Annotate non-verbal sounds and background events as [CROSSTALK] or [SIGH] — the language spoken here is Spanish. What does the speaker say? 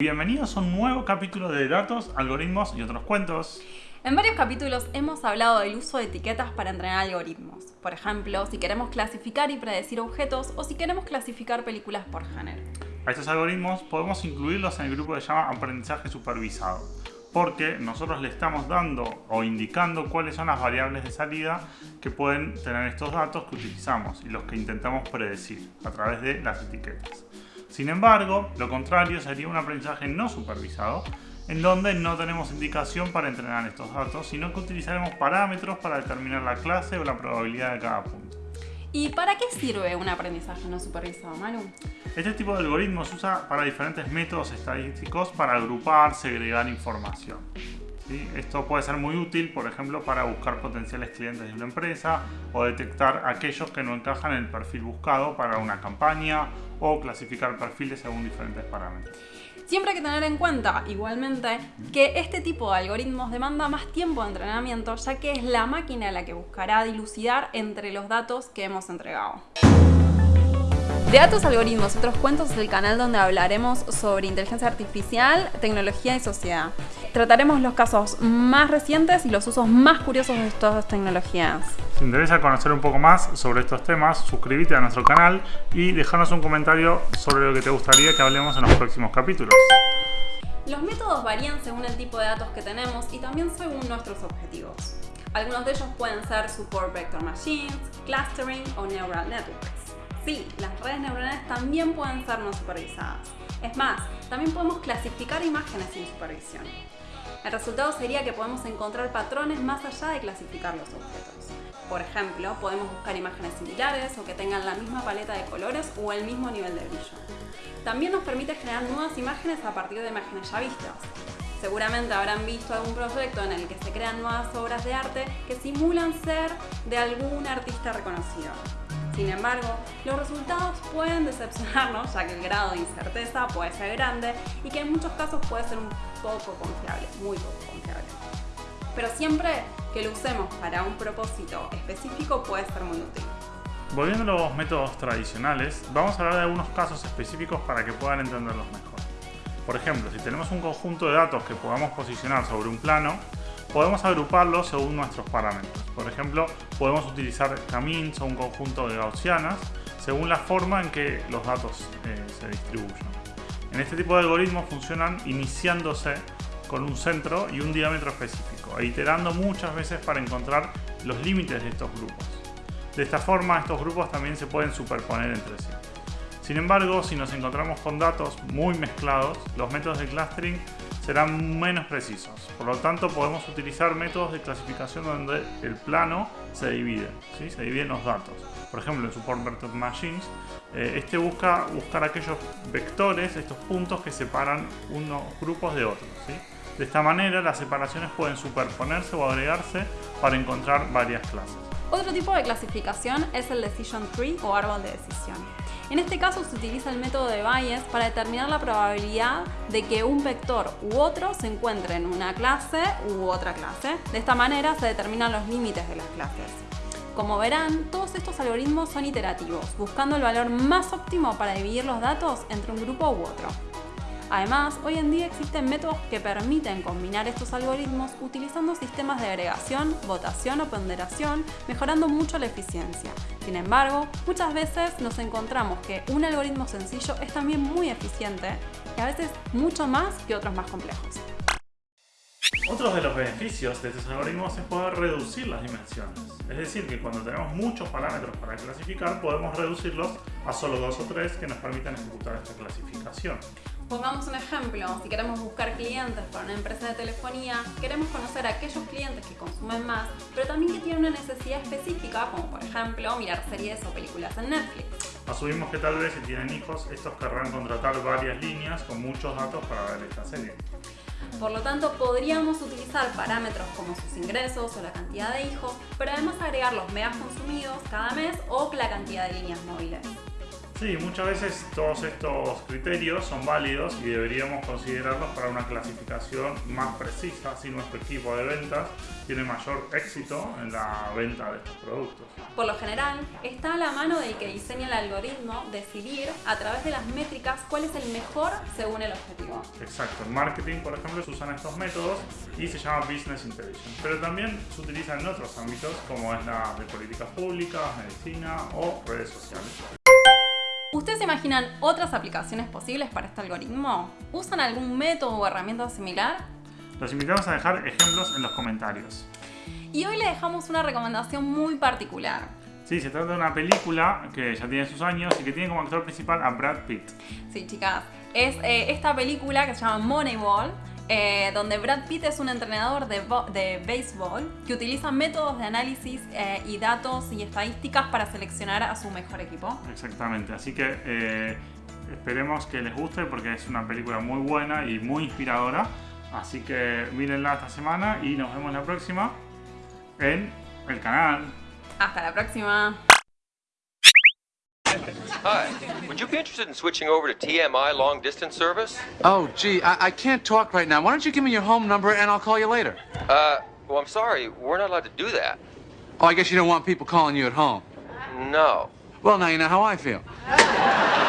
Bienvenidos a un nuevo capítulo de datos, algoritmos y otros cuentos. En varios capítulos hemos hablado del uso de etiquetas para entrenar algoritmos. Por ejemplo, si queremos clasificar y predecir objetos o si queremos clasificar películas por género. A estos algoritmos podemos incluirlos en el grupo que se llama aprendizaje supervisado, porque nosotros le estamos dando o indicando cuáles son las variables de salida que pueden tener estos datos que utilizamos y los que intentamos predecir a través de las etiquetas. Sin embargo, lo contrario sería un aprendizaje no supervisado, en donde no tenemos indicación para entrenar estos datos, sino que utilizaremos parámetros para determinar la clase o la probabilidad de cada punto. ¿Y para qué sirve un aprendizaje no supervisado, Manu? Este tipo de algoritmo se usa para diferentes métodos estadísticos para agrupar, segregar información. Esto puede ser muy útil, por ejemplo, para buscar potenciales clientes de una empresa o detectar aquellos que no encajan en el perfil buscado para una campaña o clasificar perfiles según diferentes parámetros. Siempre hay que tener en cuenta, igualmente, que este tipo de algoritmos demanda más tiempo de entrenamiento, ya que es la máquina la que buscará dilucidar entre los datos que hemos entregado. De datos, algoritmos otros cuentos es el canal donde hablaremos sobre inteligencia artificial, tecnología y sociedad. Trataremos los casos más recientes y los usos más curiosos de estas tecnologías. Si te interesa conocer un poco más sobre estos temas, suscríbete a nuestro canal y déjanos un comentario sobre lo que te gustaría que hablemos en los próximos capítulos. Los métodos varían según el tipo de datos que tenemos y también según nuestros objetivos. Algunos de ellos pueden ser Support Vector Machines, Clustering o Neural Networks. Sí, las redes neuronales también pueden ser no supervisadas. Es más, también podemos clasificar imágenes sin supervisión. El resultado sería que podemos encontrar patrones más allá de clasificar los objetos. Por ejemplo, podemos buscar imágenes similares o que tengan la misma paleta de colores o el mismo nivel de brillo. También nos permite generar nuevas imágenes a partir de imágenes ya vistas. Seguramente habrán visto algún proyecto en el que se crean nuevas obras de arte que simulan ser de algún artista reconocido. Sin embargo, los resultados pueden decepcionarnos ya que el grado de incerteza puede ser grande y que en muchos casos puede ser un poco confiable, muy poco confiable. Pero siempre que lo usemos para un propósito específico puede ser muy útil. Volviendo a los métodos tradicionales, vamos a hablar de algunos casos específicos para que puedan entenderlos mejor. Por ejemplo, si tenemos un conjunto de datos que podamos posicionar sobre un plano, podemos agruparlos según nuestros parámetros. Por ejemplo, podemos utilizar camins o un conjunto de gaussianas según la forma en que los datos eh, se distribuyen. En este tipo de algoritmos funcionan iniciándose con un centro y un diámetro específico, e iterando muchas veces para encontrar los límites de estos grupos. De esta forma, estos grupos también se pueden superponer entre sí. Sin embargo, si nos encontramos con datos muy mezclados, los métodos de clustering serán menos precisos. Por lo tanto, podemos utilizar métodos de clasificación donde el plano se divide, ¿sí? se dividen los datos. Por ejemplo, en Support Vector Machines, eh, este busca buscar aquellos vectores, estos puntos que separan unos grupos de otros. De esta manera, las separaciones pueden superponerse o agregarse para encontrar varias clases. Otro tipo de clasificación es el Decision Tree o árbol de decisión. En este caso se utiliza el método de Bayes para determinar la probabilidad de que un vector u otro se encuentre en una clase u otra clase. De esta manera se determinan los límites de las clases. Como verán, todos estos algoritmos son iterativos, buscando el valor más óptimo para dividir los datos entre un grupo u otro. Además, hoy en día existen métodos que permiten combinar estos algoritmos utilizando sistemas de agregación, votación o ponderación, mejorando mucho la eficiencia. Sin embargo, muchas veces nos encontramos que un algoritmo sencillo es también muy eficiente y a veces mucho más que otros más complejos. Otro de los beneficios de estos algoritmos es poder reducir las dimensiones. Es decir, que cuando tenemos muchos parámetros para clasificar, podemos reducirlos a solo dos o tres que nos permitan ejecutar esta clasificación. Pongamos un ejemplo, si queremos buscar clientes para una empresa de telefonía, queremos conocer a aquellos clientes que consumen más, pero también que tienen una necesidad específica, como por ejemplo mirar series o películas en Netflix. Asumimos que tal vez si tienen hijos, estos querrán contratar varias líneas con muchos datos para ver esta serie. Por lo tanto, podríamos utilizar parámetros como sus ingresos o la cantidad de hijos, pero además agregar los megas consumidos cada mes o la cantidad de líneas móviles. Sí, muchas veces todos estos criterios son válidos y deberíamos considerarlos para una clasificación más precisa, si nuestro equipo de ventas tiene mayor éxito en la venta de estos productos. Por lo general, está a la mano del que diseña el algoritmo decidir a través de las métricas cuál es el mejor según el objetivo. Exacto, en marketing, por ejemplo, se usan estos métodos y se llama Business Intelligence, pero también se utilizan en otros ámbitos como es la de políticas públicas, medicina o redes sociales. ¿Ustedes imaginan otras aplicaciones posibles para este algoritmo? ¿Usan algún método o herramienta similar? Los invitamos a dejar ejemplos en los comentarios. Y hoy le dejamos una recomendación muy particular. Sí, se trata de una película que ya tiene sus años y que tiene como actor principal a Brad Pitt. Sí, chicas. Es eh, esta película que se llama Moneyball, eh, donde Brad Pitt es un entrenador de, de béisbol que utiliza métodos de análisis eh, y datos y estadísticas para seleccionar a su mejor equipo. Exactamente, así que eh, esperemos que les guste porque es una película muy buena y muy inspiradora. Así que mírenla esta semana y nos vemos la próxima en el canal. Hasta la próxima. Hi. Would you be interested in switching over to TMI long distance service? Oh, gee, I, I can't talk right now. Why don't you give me your home number and I'll call you later? Uh, well, I'm sorry. We're not allowed to do that. Oh, I guess you don't want people calling you at home. No. Well, now you know how I feel. [LAUGHS]